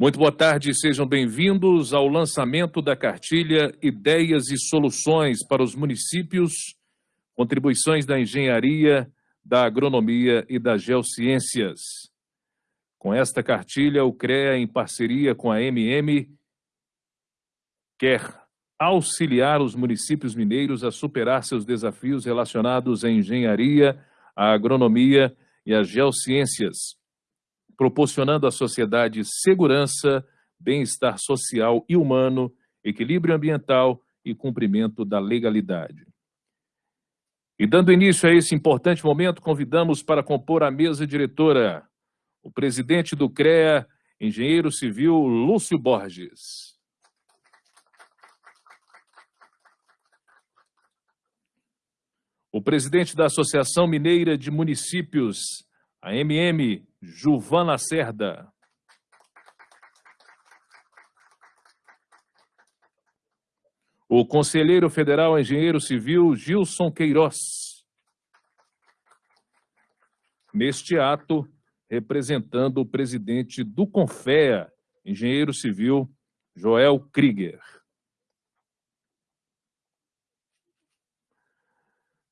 Muito boa tarde, sejam bem-vindos ao lançamento da cartilha Ideias e Soluções para os Municípios, contribuições da engenharia, da agronomia e das geociências. Com esta cartilha, o CREA, em parceria com a MM, quer auxiliar os municípios mineiros a superar seus desafios relacionados à engenharia, à agronomia e às geociências proporcionando à sociedade segurança, bem-estar social e humano, equilíbrio ambiental e cumprimento da legalidade. E dando início a esse importante momento, convidamos para compor a mesa diretora o presidente do CREA, engenheiro civil Lúcio Borges. O presidente da Associação Mineira de Municípios, a MM, Juvan Lacerda. O conselheiro federal engenheiro civil Gilson Queiroz. Neste ato, representando o presidente do Confea, engenheiro civil Joel Krieger.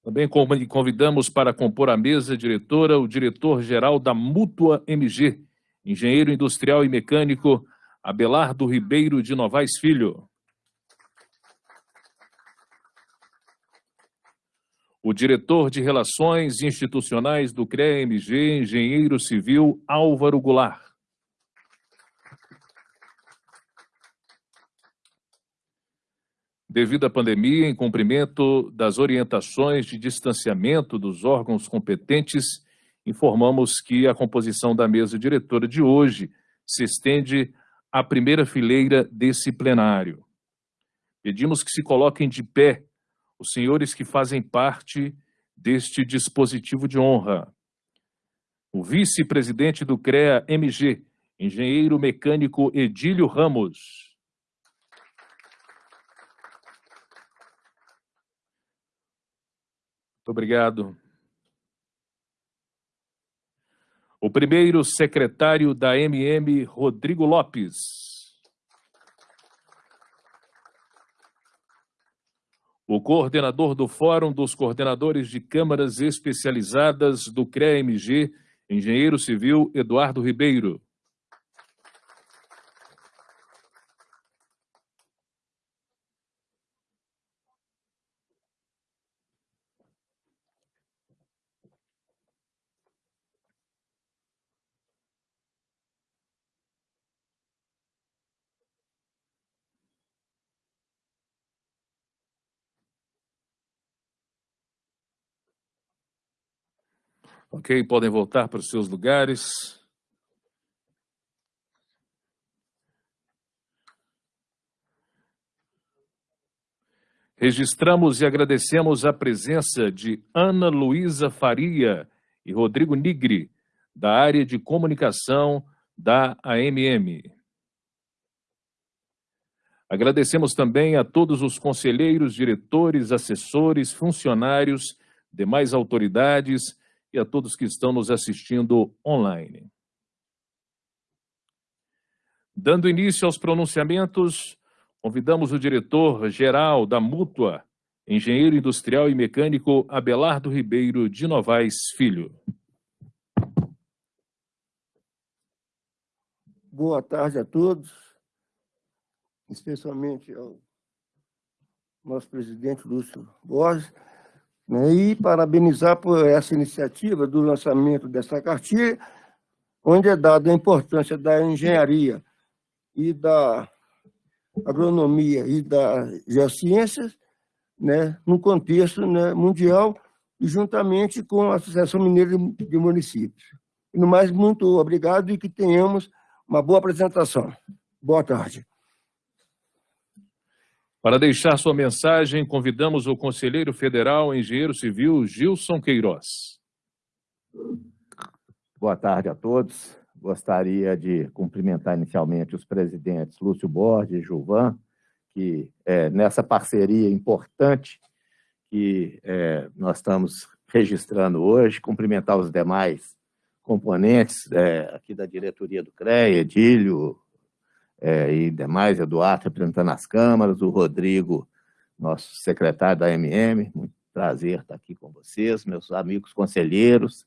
Também convidamos para compor a mesa diretora o diretor-geral da Mútua MG, engenheiro industrial e mecânico Abelardo Ribeiro de Novaes Filho. O diretor de Relações Institucionais do CREA-MG, engenheiro civil Álvaro Goulart. Devido à pandemia, em cumprimento das orientações de distanciamento dos órgãos competentes, informamos que a composição da mesa diretora de hoje se estende à primeira fileira desse plenário. Pedimos que se coloquem de pé os senhores que fazem parte deste dispositivo de honra. O vice-presidente do CREA-MG, engenheiro mecânico Edílio Ramos. Obrigado. O primeiro secretário da MM, Rodrigo Lopes. O coordenador do Fórum dos Coordenadores de Câmaras Especializadas do CREA-MG, engenheiro civil Eduardo Ribeiro. Ok, podem voltar para os seus lugares. Registramos e agradecemos a presença de Ana Luísa Faria e Rodrigo Nigri, da área de comunicação da AMM. Agradecemos também a todos os conselheiros, diretores, assessores, funcionários, demais autoridades e a todos que estão nos assistindo online. Dando início aos pronunciamentos, convidamos o diretor-geral da Mútua, engenheiro industrial e mecânico Abelardo Ribeiro de Novaes Filho. Boa tarde a todos, especialmente ao nosso presidente Lúcio Borges, e parabenizar por essa iniciativa do lançamento dessa cartilha, onde é dada a importância da engenharia e da agronomia e das geociências, né, no contexto né, mundial, e juntamente com a Associação Mineira de Municípios. E, no mais, muito obrigado e que tenhamos uma boa apresentação. Boa tarde. Para deixar sua mensagem, convidamos o conselheiro federal, engenheiro civil Gilson Queiroz. Boa tarde a todos. Gostaria de cumprimentar inicialmente os presidentes Lúcio Borges e Gilvan, que é, nessa parceria importante que é, nós estamos registrando hoje, cumprimentar os demais componentes é, aqui da diretoria do CREA, Edílio, é, e demais, Eduardo representando as câmaras, o Rodrigo, nosso secretário da MM, muito prazer estar aqui com vocês, meus amigos conselheiros,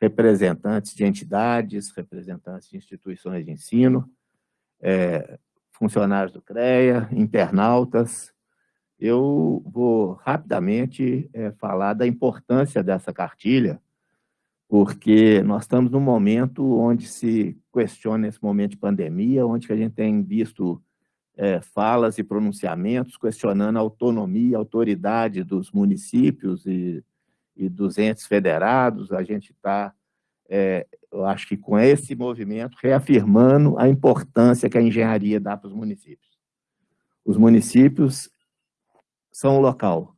representantes de entidades, representantes de instituições de ensino, é, funcionários do CREA, internautas. Eu vou rapidamente é, falar da importância dessa cartilha, porque nós estamos num momento onde se questiona esse momento de pandemia, onde a gente tem visto é, falas e pronunciamentos questionando a autonomia e autoridade dos municípios e, e dos entes federados. A gente está, é, eu acho que com esse movimento, reafirmando a importância que a engenharia dá para os municípios. Os municípios são o local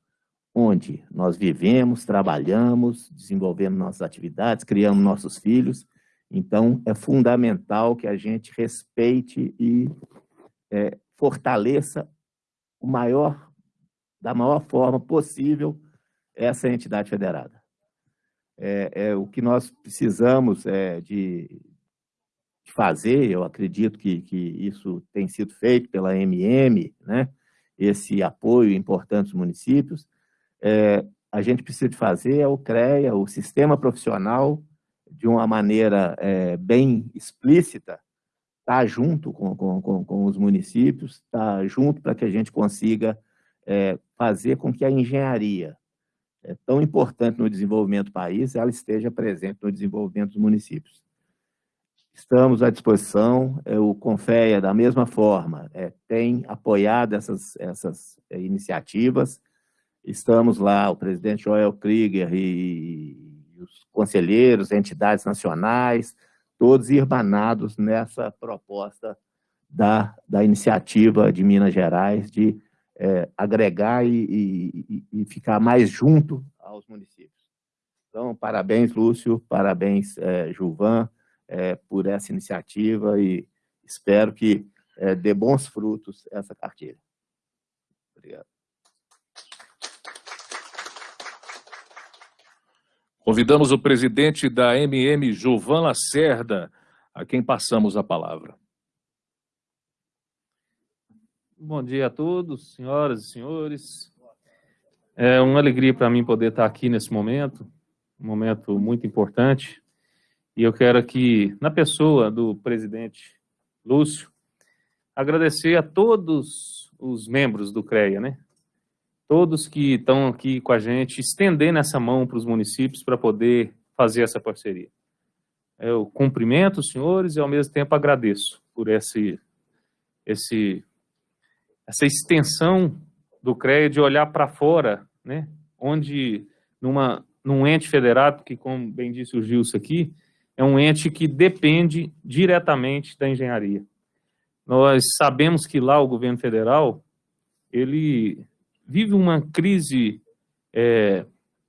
onde nós vivemos, trabalhamos, desenvolvemos nossas atividades, criamos nossos filhos. Então, é fundamental que a gente respeite e é, fortaleça o maior, da maior forma possível essa entidade federada. É, é o que nós precisamos é, de, de, fazer, eu acredito que, que isso tem sido feito pela MM, né? esse apoio importante dos municípios, é, a gente precisa de fazer é o CREA, o sistema profissional, de uma maneira é, bem explícita, estar tá junto com, com, com, os municípios, estar tá junto para que a gente consiga é, fazer com que a engenharia, é tão importante no desenvolvimento do país, ela esteja presente no desenvolvimento dos municípios. Estamos à disposição, é, o Confeia, da mesma forma, é, tem apoiado essas, essas é, iniciativas, estamos lá, o presidente Joel Krieger e, os conselheiros, entidades nacionais, todos irmanados nessa proposta da, da iniciativa de Minas Gerais de é, agregar e, e, e, ficar mais junto aos municípios. Então, parabéns, Lúcio, parabéns, é, Gilvan, é, por essa iniciativa e espero que é, dê bons frutos essa cartilha. Obrigado. Convidamos o presidente da MM, Gilvan Lacerda, a quem passamos a palavra. Bom dia a todos, senhoras e senhores. É uma alegria para mim poder estar aqui nesse momento, um momento muito importante. E eu quero aqui, na pessoa do presidente Lúcio, agradecer a todos os membros do CREA, né? Todos que estão aqui com a gente, estendendo essa mão para os municípios para poder fazer essa parceria. Eu cumprimento os senhores e, ao mesmo tempo, agradeço por esse, esse, essa extensão do CREA de olhar para fora, né, onde, numa, num ente federado, que, como bem disse o Gilson aqui, é um ente que depende diretamente da engenharia. Nós sabemos que lá o governo federal, ele vive uma crise, é,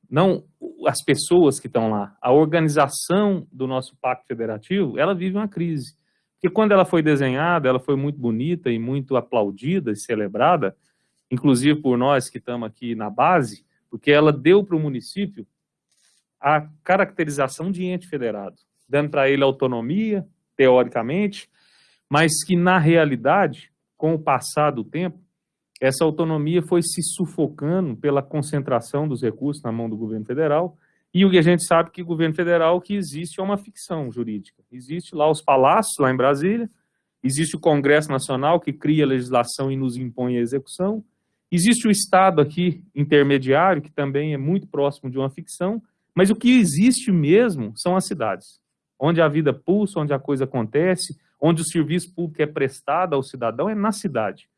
não as pessoas que estão lá, a organização do nosso pacto federativo, ela vive uma crise. Porque quando ela foi desenhada, ela foi muito bonita e muito aplaudida e celebrada, inclusive por nós que estamos aqui na base, porque ela deu para o município a caracterização de ente federado, dando para ele autonomia, teoricamente, mas que na realidade, com o passar do tempo, essa autonomia foi se sufocando pela concentração dos recursos na mão do governo federal, e o que a gente sabe que o governo federal que existe é uma ficção jurídica. Existe lá os palácios, lá em Brasília, existe o Congresso Nacional que cria a legislação e nos impõe a execução, existe o Estado aqui, intermediário, que também é muito próximo de uma ficção, mas o que existe mesmo são as cidades, onde a vida pulsa, onde a coisa acontece, onde o serviço público é prestado ao cidadão, é na cidade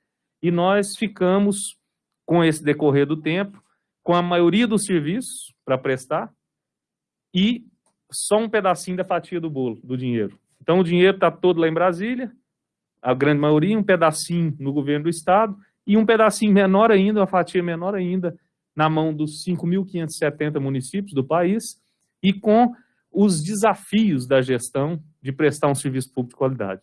e nós ficamos, com esse decorrer do tempo, com a maioria dos serviços para prestar e só um pedacinho da fatia do bolo, do dinheiro. Então, o dinheiro está todo lá em Brasília, a grande maioria, um pedacinho no governo do Estado e um pedacinho menor ainda, uma fatia menor ainda, na mão dos 5.570 municípios do país e com os desafios da gestão de prestar um serviço público de qualidade.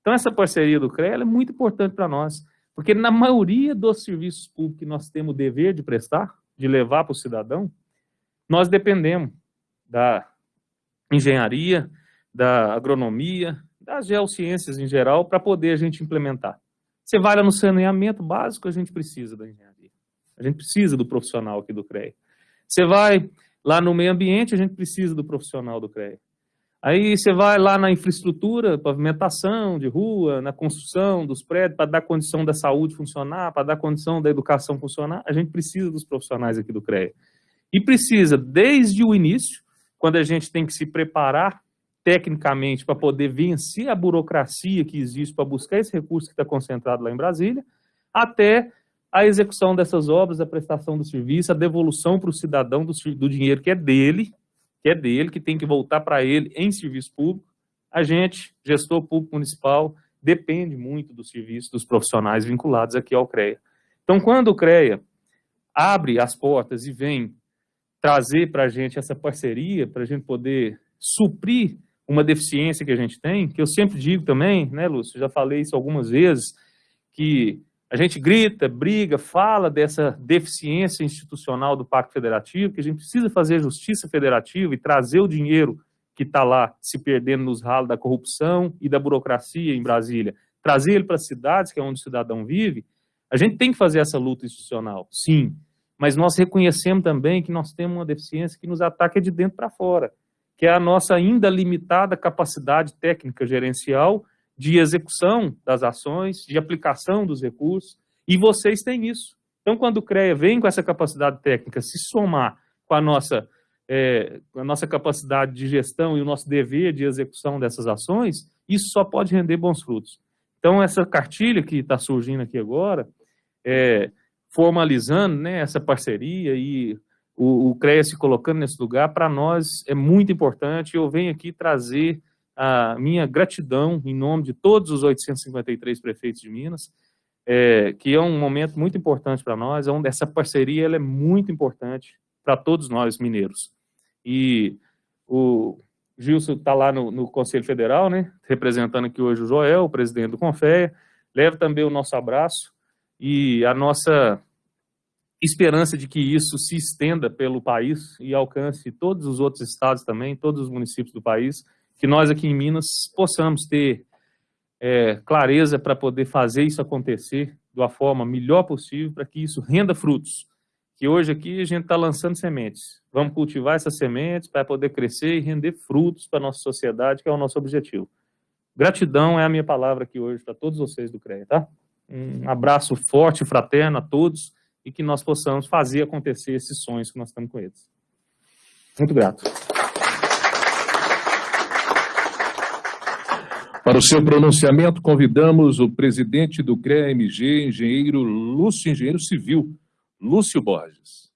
Então, essa parceria do CREA é muito importante para nós. Porque na maioria dos serviços públicos que nós temos o dever de prestar, de levar para o cidadão, nós dependemos da engenharia, da agronomia, das geociências em geral, para poder a gente implementar. Você vai lá no saneamento básico, a gente precisa da engenharia. A gente precisa do profissional aqui do CREA. Você vai lá no meio ambiente, a gente precisa do profissional do CREA. Aí você vai lá na infraestrutura, pavimentação de rua, na construção dos prédios, para dar condição da saúde funcionar, para dar condição da educação funcionar, a gente precisa dos profissionais aqui do CREA. E precisa, desde o início, quando a gente tem que se preparar tecnicamente para poder vencer a burocracia que existe para buscar esse recurso que está concentrado lá em Brasília, até a execução dessas obras, a prestação do serviço, a devolução para o cidadão do, do dinheiro que é dele, que é dele, que tem que voltar para ele em serviço público. A gente, gestor público municipal, depende muito do serviço dos profissionais vinculados aqui ao CREA. Então, quando o CREA abre as portas e vem trazer para a gente essa parceria, para a gente poder suprir uma deficiência que a gente tem, que eu sempre digo também, né, Lúcio, já falei isso algumas vezes, que a gente grita, briga, fala dessa deficiência institucional do Pacto Federativo, que a gente precisa fazer justiça federativa e trazer o dinheiro que está lá se perdendo nos ralos da corrupção e da burocracia em Brasília, trazer ele para as cidades, que é onde o cidadão vive, a gente tem que fazer essa luta institucional, sim, mas nós reconhecemos também que nós temos uma deficiência que nos ataca de dentro para fora, que é a nossa ainda limitada capacidade técnica gerencial de execução das ações, de aplicação dos recursos, e vocês têm isso. Então, quando o CREA vem com essa capacidade técnica se somar com a nossa, é, a nossa capacidade de gestão e o nosso dever de execução dessas ações, isso só pode render bons frutos. Então, essa cartilha que está surgindo aqui agora, é, formalizando né, essa parceria e o, o CREA se colocando nesse lugar, para nós é muito importante. Eu venho aqui trazer a minha gratidão em nome de todos os 853 prefeitos de Minas, é, que é um momento muito importante para nós, é onde essa parceria ela é muito importante para todos nós mineiros. E o Gilson está lá no, no, Conselho Federal, né, representando aqui hoje o Joel, o presidente do Confeia, leva também o nosso abraço e a nossa esperança de que isso se estenda pelo país e alcance todos os outros estados também, todos os municípios do país, que nós aqui em Minas possamos ter é, clareza para poder fazer isso acontecer uma forma melhor possível, para que isso renda frutos. Que hoje aqui a gente está lançando sementes. Vamos cultivar essas sementes para poder crescer e render frutos para a nossa sociedade, que é o nosso objetivo. Gratidão é a minha palavra aqui hoje para todos vocês do CREA, tá? Um abraço forte e fraterno a todos e que nós possamos fazer acontecer esses sonhos que nós estamos com eles. Muito grato. Para o seu pronunciamento, convidamos o presidente do CREA-MG, engenheiro Lúcio, engenheiro civil, Lúcio Borges.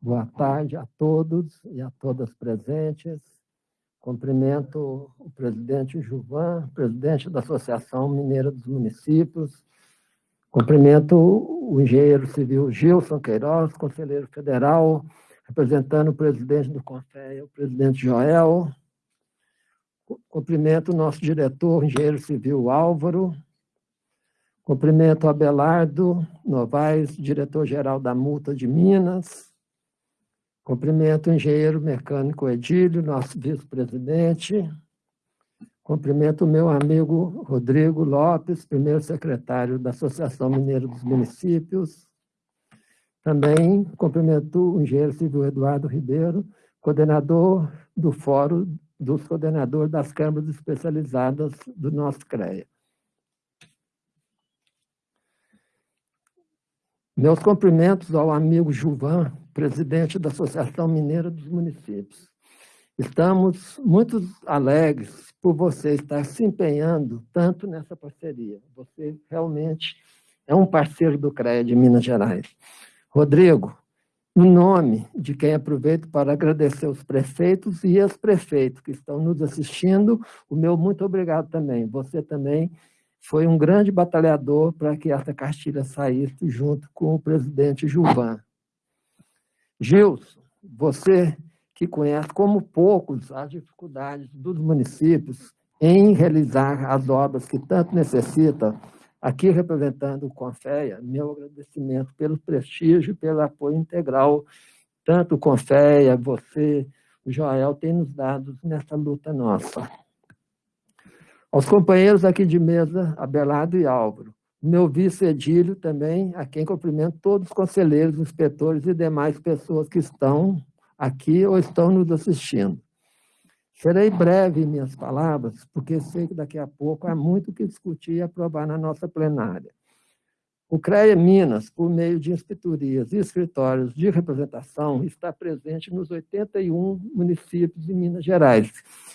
Boa tarde a todos e a todas presentes. Cumprimento o presidente Juvan, presidente da Associação Mineira dos Municípios. Cumprimento o engenheiro civil Gilson Queiroz, conselheiro federal, representando o presidente do CONFEA, o presidente Joel, Cumprimento o nosso diretor, engenheiro civil Álvaro. Cumprimento Abelardo Novaes, diretor-geral da Multa de Minas. Cumprimento o engenheiro mecânico Edílio, nosso vice-presidente. Cumprimento o meu amigo Rodrigo Lopes, primeiro secretário da Associação Mineira dos Municípios. Também cumprimento o engenheiro civil Eduardo Ribeiro, coordenador do Fórum dos coordenadores das câmaras especializadas do nosso CREA. Meus cumprimentos ao amigo Juvan, presidente da Associação Mineira dos Municípios. Estamos muito alegres por você estar se empenhando tanto nessa parceria. Você realmente é um parceiro do CREA de Minas Gerais. Rodrigo, em nome de quem aproveito para agradecer os prefeitos e as prefeitos que estão nos assistindo, o meu muito obrigado também. Você também foi um grande batalhador para que essa cartilha saísse junto com o presidente Gilvan. Gilson, você que conhece como poucos as dificuldades dos municípios em realizar as obras que tanto necessitam, Aqui, representando o Confeia, meu agradecimento pelo prestígio e pelo apoio integral, tanto o Confeia, você, o Joel, tem nos dado nessa luta nossa. Aos companheiros aqui de mesa, Abelardo e Álvaro, meu vice Edílio também, a quem cumprimento todos os conselheiros, inspetores e demais pessoas que estão aqui ou estão nos assistindo. Serei breve em minhas palavras, porque sei que daqui a pouco há muito que discutir e aprovar na nossa plenária. O CREA Minas, por meio de inspetorias e escritórios de representação, está presente nos 81 municípios de Minas Gerais,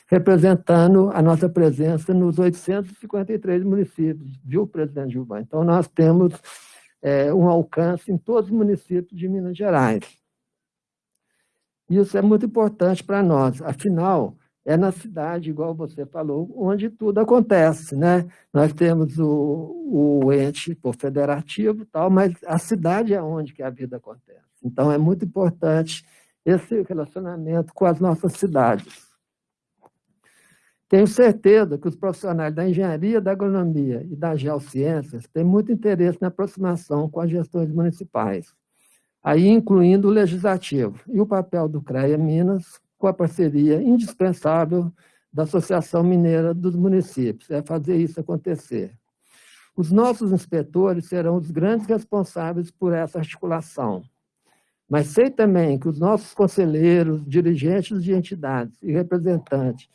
representando a nossa presença nos 853 municípios, viu, presidente Gilvan? Então, nós temos é, um alcance em todos os municípios de Minas Gerais. Isso é muito importante para nós, afinal, é na cidade, igual você falou, onde tudo acontece, né? Nós temos o, o ente por federativo tal, mas a cidade é onde que a vida acontece. Então, é muito importante esse relacionamento com as nossas cidades. Tenho certeza que os profissionais da engenharia, da agronomia e das geociências têm muito interesse na aproximação com as gestões municipais, aí incluindo o legislativo, e o papel do CREA Minas com a parceria indispensável da Associação Mineira dos Municípios, é fazer isso acontecer. Os nossos inspetores serão os grandes responsáveis por essa articulação. Mas sei também que os nossos conselheiros, dirigentes de entidades e representantes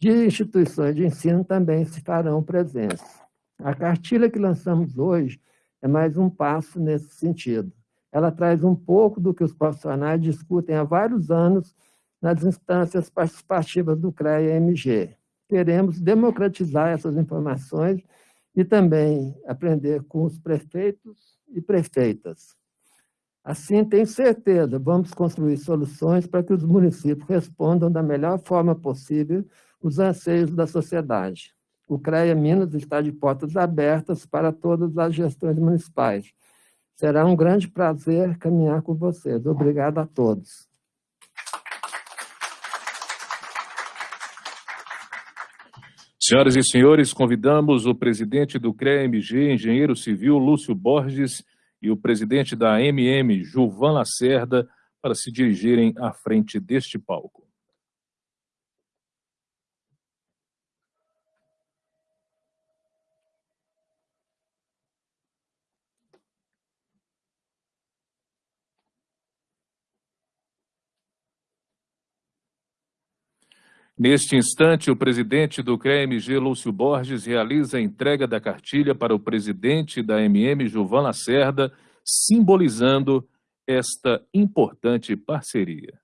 de instituições de ensino também se farão presentes. A cartilha que lançamos hoje é mais um passo nesse sentido. Ela traz um pouco do que os profissionais discutem há vários anos nas instâncias participativas do CREA-MG. Queremos democratizar essas informações e também aprender com os prefeitos e prefeitas. Assim, tenho certeza, vamos construir soluções para que os municípios respondam da melhor forma possível os anseios da sociedade. O CREA Minas está de portas abertas para todas as gestões municipais. Será um grande prazer caminhar com vocês. Obrigado a todos. Senhoras e senhores, convidamos o presidente do CREA-MG, engenheiro civil Lúcio Borges, e o presidente da MM, Gilvan Lacerda, para se dirigirem à frente deste palco. Neste instante, o presidente do CREMG, Lúcio Borges, realiza a entrega da cartilha para o presidente da MM, Gilvan Lacerda, simbolizando esta importante parceria.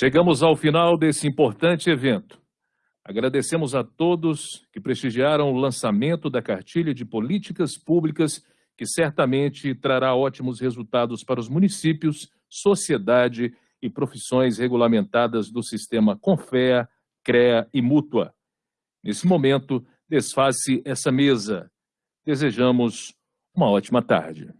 Chegamos ao final desse importante evento. Agradecemos a todos que prestigiaram o lançamento da cartilha de políticas públicas, que certamente trará ótimos resultados para os municípios, sociedade e profissões regulamentadas do sistema Confea, CREA e Mútua. Nesse momento, desfaz-se essa mesa. Desejamos uma ótima tarde.